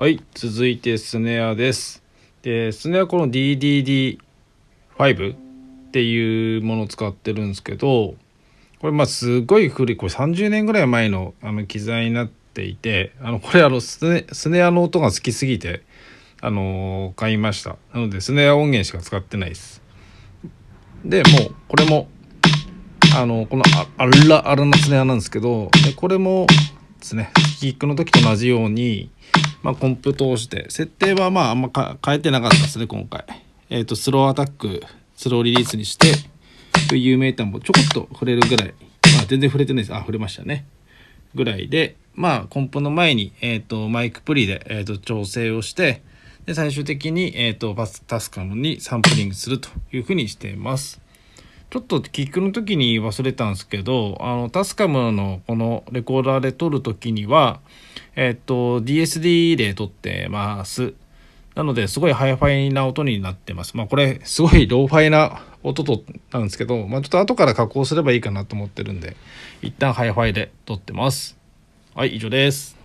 はい、続いてスネアです。で、スネアこの DDD5 っていうものを使ってるんですけど、これまあすごい古い、これ30年ぐらい前のあの機材になっていて、あのこれあのスネスネアの音が好きすぎて、あの買いました。なのでスネア音源しか使ってないです。で、もうこれも、あの、このあらあらなスネアなんですけど、でこれもですね、キックの時と同じように、まあ、コンプ通して。設定はまああんま変えてなかったですね今回。えっ、とスローアタックスローリリースにして VUメーターもちょこっと振れるぐらい。まあ全然振れてないです。あ振れましたね。ぐらいでまあコンプの前に、えー、とマイクプリで、えー、と調整をしてで最終的に、えー、とバスタスカムにサンプリングするというふうにしています。ちょっとキックの時に忘れたんですけどあのタスカムのこのレコーダーで撮る時にはえっと DSD で撮ってます。なのですごいハイファイな音になってます。まあこれすごいローファイな音となんですけどまあちょっと後から加工すればいいかなと思ってるんで一旦ハイファイで撮ってます。はい以上です。